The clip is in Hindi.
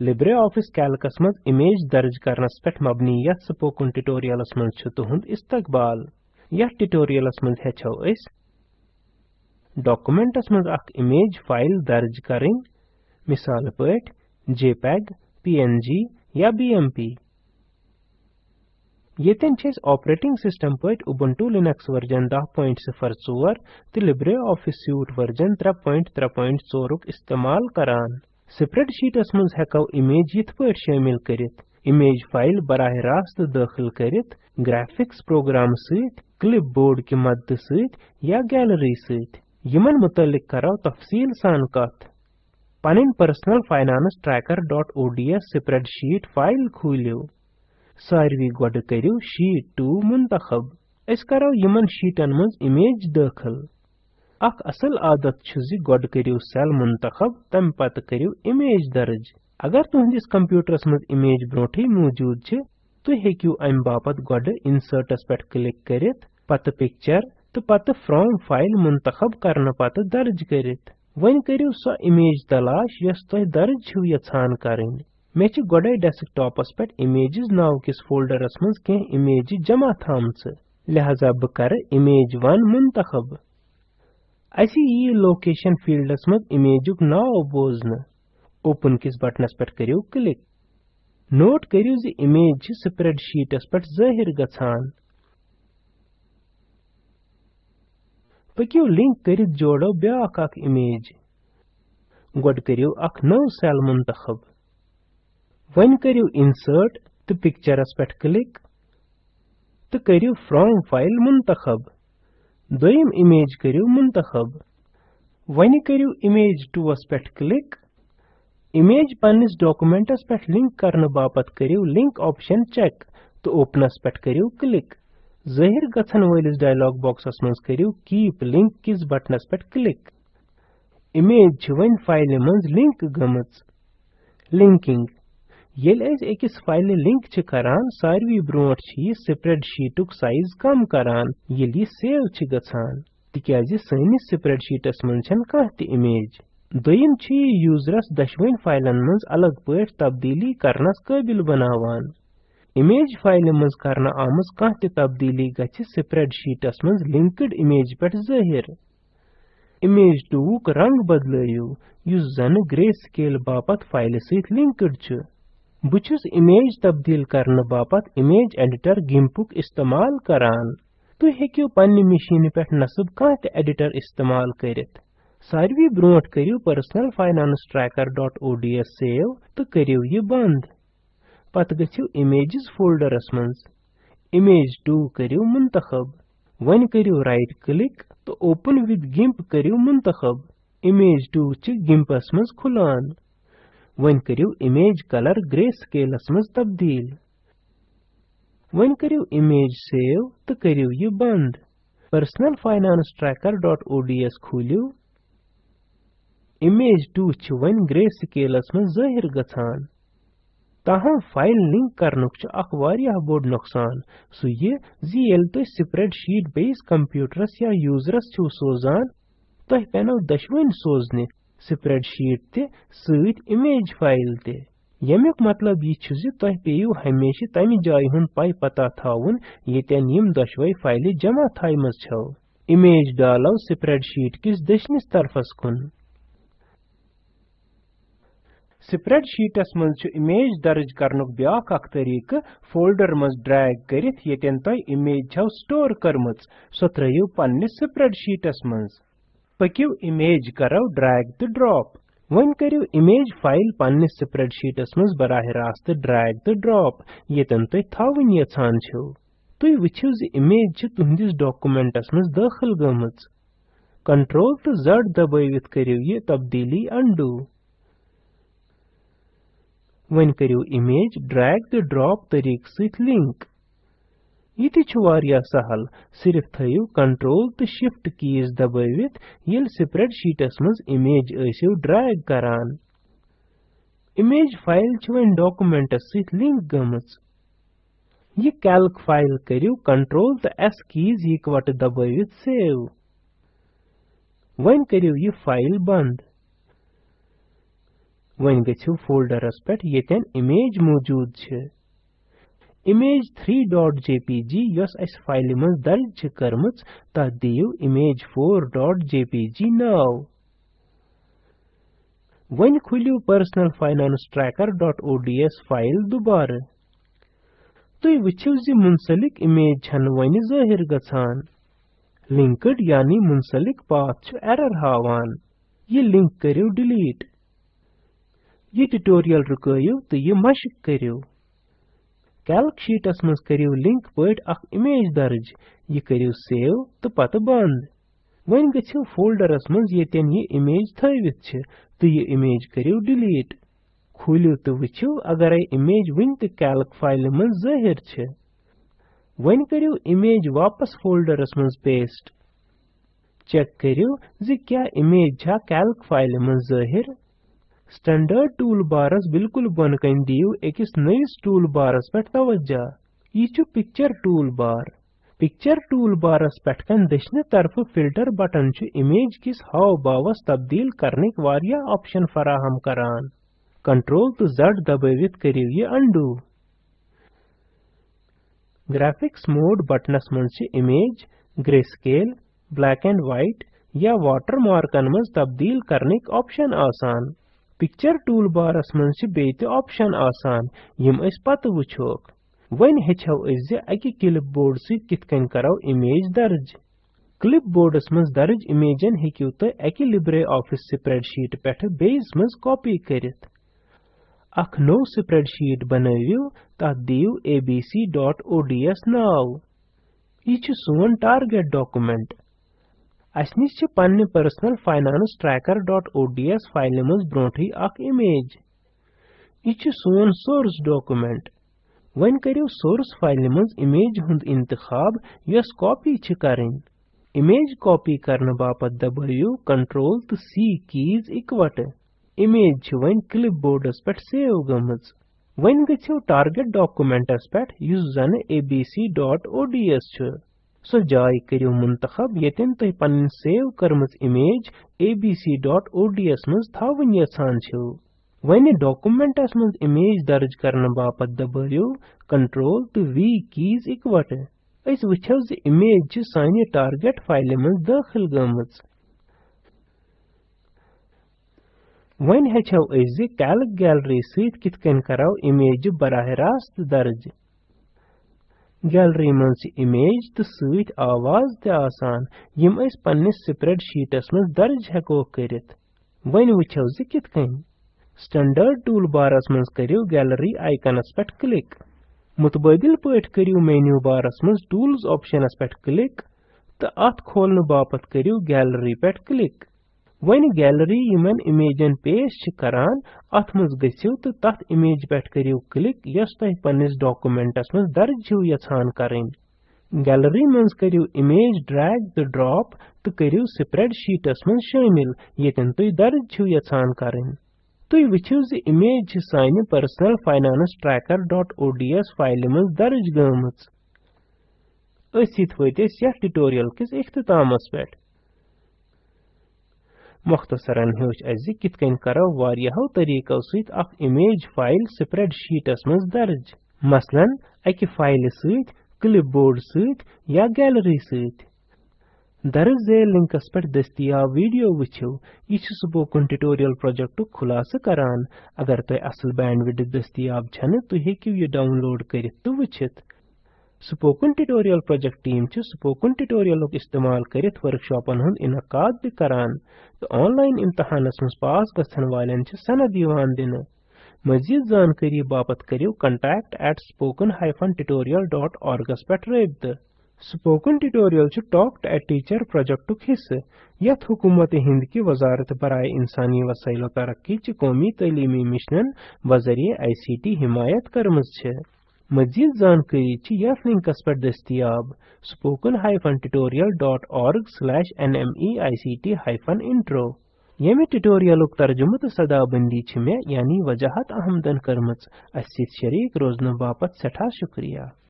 लिब्रे ऑफ़िस कैल्कस मज इमेज दर्ज करनस पेठ मबनी यथ स्पोकन ट्यूटोरियलस मज छु तुहुंद इस्तकबाल। यथ ट्यूटोरियलस मज हेचो अस डॉक्यूमेंटस मज अख इमेज फ़ाइल दर्ज करिन मिसाल पठ JPEG PNG या BMP Yeten छेस ऑपरेटिंग सिस्टम पठ Ubuntu Linux वर्जन 10.04 ते LibreOffice Suite वर्जन 3.3.4 इस्तेमाल करान। स्प्रेडशीटस मज हेको इमेज यथ पट शामिल करित इमेज फ़ाइल बराह रास्त दाखिल करित ग्राफिक्स प्रोग्राम सहित क्लिपबोर्ड की मदद सहित या गैलरी सहित यमन मुतलिक करो तफसील सान कत पनिन personal finance tracker.ods spreadsheet file खोलियो सारवी गोड करियो शीट 2 मुंतखब अस करो यमन शीटन मज इमेज दाखिल अख असल आदत छ गोड करियो सेल मुंतखब तम पत करियो इमेज दर्ज अगर तुहंदिस कंप्यूटरस मज इमेज ब्रोठी मौजूद छ तु हेकियो अम बापत गोड इंसर्टस पेट क्लिक करित पत पिक्चर तो पत फ्रॉम फ़ाइल मुंतखब करने पत दर्ज करित वन करियो सो इमेज तलाश यस तोह दर्ज छु यछान करन मे छ गोडे डेस्कटॉपस पेट इमेजेस नाव किस फोल्डरस मज के इमेज जमा थामच लिहाजा ब कर इमेज 1 मुंतखब असी यी लोकेशन फील्डस मज इमेजुक नाव बोजन ओपन किस बटनस पर करियो? क्लिक नोट करियो जि इमेज स्प्रेडशीटस पर ज़ाहिर गछान। पकियो लिंक करित जोड़ो ब्याक इमेज गोड करियो अख नव सेल मुंतखब। वन करियो इंसर्ट तो पिक्चरस पर क्लिक तो करियो फ्रॉम फ़ाइल मुंतखब। दोयम इमेज करियो मुंतखब वनि करियो इमेज 2 अस पेठ क्लिक इमेज पन्निस डॉक्यूमेंटस पेठ लिंक करने बापत करियो लिंक ऑप्शन चेक तो ओपनस पेठ करियो क्लिक ज़ाहिर गछन वलिस डायलॉग बॉक्सस मंज करियो कीप लिंक किस बटनस पेठ क्लिक इमेज वन फ़ाइल मंज लिंक गमच लिंकिंग येल अस एकस फ़ाइल लिंक छ करान सारवी ब्रोट छ स्प्रेडशीटुक साइज़ कम करान येल यह सेव छ गछान। तिक्याज सैनिस स्प्रेडशीटस मन छन कह त इमेज। दोयम छ यूजरस दशवन फाइलन मंज अलग पट तब्दीली करनस काबिल बनावान। इमेज फ़ाइल मंज करना आमज कह त तब्दीली गछ स्प्रेडशीटस मंज लिंक्ड इमेज पेट ज़ाहिर। इमेज 2 रंग बदलयो। युस जन ग्रे बापत फ़ाइल छ बुछुस इमेज तब्दील करने बापत इमेज एडिटर गिम्पुक इस्तेमाल करान तु हेकियो पन्नि मशीन पेठ नसब कह एडिटर इस्तेमाल करित। सारवी ब्रोट करियो पर्सनल फाइनांस tracker.ods सेव तो करियो ये बंद। पत गछियो इमेजेस फोल्डरस मंज इमेज 2 करियो मुंतखब। वन करियो राइट क्लिक तो ओपन विद गिम्प करियो मुंतखब। इमेज 2 च गिम्पस मंज खुलान। वन करियो कलर ग्रे स्केलस मज तब्दील वन करियो इमेज सेव तो करियो ये बंद पर्सनल फाइनांस tracker.ods खोलियो इमेज 2 छ वन ग्रे स्केलस मज ज़ाहिर गछान ताहम फ़ाइल लिंक करनुक छ अख वारिया बोड नुकसान सु ये जी एल तो स्प्रेडशीट बेस कंप्यूटरस या यूजरस छु सोजान तह पेनो दशवन सोजने स्प्रेडशीट ते सहित इमेज फ़ाइल ते यमुक मतलब यह छु ज तह पेयु हमेशा तमि जाय हुन पाई पता थाउन येतन यम दशवै फ़ाइल जमा थाइमस छौ इमेज डालो स्प्रेडशीट किस दशनिस तरफस कुन स्प्रेडशीटस छु इमेज दर्ज करनुक ब्याक अख तरीक फोल्डर मज ड्रैग करित येतन तय इमेज छौ स्टोर करमच सो त्रयु पन्निस स्प्रेडशीटस मज पकियो इमेज करो ड्रैग तो ड्रॉप वन करियो इमेज फ़ाइल पन्निस स्प्रेडशीटस मज बराह रास्त ड्रैग तो ड्रॉप येतन तुय थावन यछान छो तुय वछियो ज इमेज छ तुहंदिस डॉक्यूमेंटस मज दाखिल गमच कंट्रोल तो जड दबावित करियो ये तब्दीली अंडू वन करियो इमेज ड्रैग तो ड्रॉप तरीक सहित लिंक यह सहल। सिर्फ़ थयु कंट्रोल तो शिफ्ट कीज दबावित। ये स्प्रेडशीटस मज इमेज ऐसियो ड्रैग करान। इमेज फ़ाइल वन डॉक्यूमेंटस सहित लिंक गमच यह कैल्क फ़ाइल करियो कंट्रोल तो एस कीज इकवट दबावित सेव। वन करियो यह फ़ाइल बंद वन गो फोल्डरस पे येन इमेज मौजूद छ। image3.jpg यस अस फ़ाइल मज दर्ज छ करमच तथ दियो image4.jpg नाव वन खुलियो personal finance trackerओडीएस फ़ाइल दुबार वुछिव जि मुंसलिक इमेज छन वन ज़ाहिर गछान लिंक्ड यानी मुंसलिक पाथ छ एरर हावान ये लिंक करियो डिलीट ये ट्यूटोरियल रुकयो तो ये करियो कैल्क शीटस मज करियो लिंक पट अख इमेज दर्ज ये करियो सेव तो पत बंद वन गछियो फोल्डरस मज येतन ये इमेज थवित छ तो ये इमेज डिलीट खुलियो तो वुछियो अगर इमेज वन कैल्क फ़ाइल मज ज़ाहिर छ इमेज वापस फोल्डरस मज पेस्ट चेक करियो क्या इमेज छा कैल्क फ़ाइल मज स्टैंडर्ड टूल बारस बिल्कुल बन कन दियो एकस नयस टूल बारस पे तवज्जा। यह picture tool bar picture tool बारस पे दशने तरफ़ फ़िल्टर बटन इमेज किस हाव बावस तब्दील करने वारिया ऑप्शन फराहम करान। कंट्रोल तो जड दबावित करियो ये अंडू ग्राफिक्स मोड बटनस मन image greyscale black and white या वाटर मार्कन मज तब्दील करने ऑप्शन आसान। पिक्चर टूल बारस मन बेत ऑप्शन आसान यम अस पत वुछोक वन हेचो अस अकि क्लिप बोर्ड सि कितकन करो इमेज दर्ज क्लिप बोर्डस मज दर्ज इमेजन हेकियो तो अकि लिब्रे ऑफ़िस स्प्रेडशीट पेठ बेस मज कॉपी करित अख नो स्प्रेडशीट बनवियो तथ दियो abc.ods नाव यह सोन टारगेट डॉक्यूमेंट अस निश पन्ने पर्सनल फाइनांस trackerओडीएस फ़ाइल मज ब्रोठी इमेज यह सोन सोर्स डॉक्यूमेंट वन करियो सोर्स फ़ाइल मज इमेज हुंद इंतखाब, यस कॉपी छ करन इमेज कॉपी करने बापत दबाइयो कंट्रोल तो सी कीज इकवट। इमेज वन क्लिपबोर्डस पे सेव गमज। वन गछियो टारगेट डॉक्यूमेंटस पे जन सो जाय करियो मुंतखब यतन तुह पन सेव करमज इमेज abc.ods मज थावन यछान छो वने डॉक्यूमेंटस मज इमेज दर्ज करने बापत दबायो कंट्रोल तो वी कीज इकवट अस वछो ज इमेज छ सानि टारगेट फ़ाइल मज दाखिल गमज वन हेचो अस कैल्क गैलरी सहित कितकन कराव इमेज बराह रास्त दर्ज गैलरी मन इमेज तो सत आवाज़ ते आसान यम अस पन्निस स्प्रेडशीटस मज दर्ज हेको करित वन वुछो ज कित कन स्टैंडर्ड टूल बारस मज करियो गैलरी आइकनस पे क्लिक मुतबादिल पट करियो मेन्यू बारस मज टूल्स ऑप्शनस पे क्लिक तो अत खोलने बापत करियो गैलरी पे क्लिक वन गैलरी यमन इमेजन पेश करान अथ मज गसियो तो तथ इमेज पे करियो क्लिक यस तह पन्निस डॉक्यूमेंटस मज दर्ज छो यछान करें गैलरी मज करियो इमेज ड्रैग तो ड्रॉप तो करियो स्प्रेडशीटस मज शामिल यतन तुई दर्ज छो यछान करें ज इमेज सानि पर्सनल फाइनांस trackerओडीएस फ़ाइल मज दर्ज गमच असित वतिस यथ ट्यूटोरियल किस इख्तितामस पेट मुख्तसरन हेच अज कित कन करो वारियाहो तरीको सहित अख इमेज फ़ाइल स्प्रेडशीटस मज दर्ज मसलन अकि फ़ाइल सहित क्लिपबोर्ड सहित या गैलरी सहित दर्ज झेल लिंकस पे दस्तियाब वीडियो वुछियो यह स्पोकन ट्यूटोरियल प्रोजेक्ट खुलासह करान अगर तुह असल बैंडविड्थ दस्तियाब छन तुह हेकियो यह डाउनलोड करित तो वुछित spoken tutorial project team spoken tutorial इस्तेमाल करित वर्कशॉपन हुंद इनकाद भी करान। तो ऑनलाइन इम्तहानस मज पास गछन वालन छ सनद दिन। मजीद जानकारी बापत करियो contact at spoken-tutorial.org पे रबित spoken tutorial talk to a teacher project हिस्से यथ हुकूमत हिंद की वजारत बराए इंसानी वसाइल तरक्की कौमी तलीमी मिशनन बजरिए आईसीटी हिमायत करमज छ मजीद जानकारी ची यथ लिंकस पर दस्तियाब spoken-tutorial.org/nmeict-intro यमि ट्यूटोरियल तर्जुमत सदाबंदी छ मे यानी वजाहत अहमदन करमच। अस शरीक रोजन बापत सठा शुक्रिया।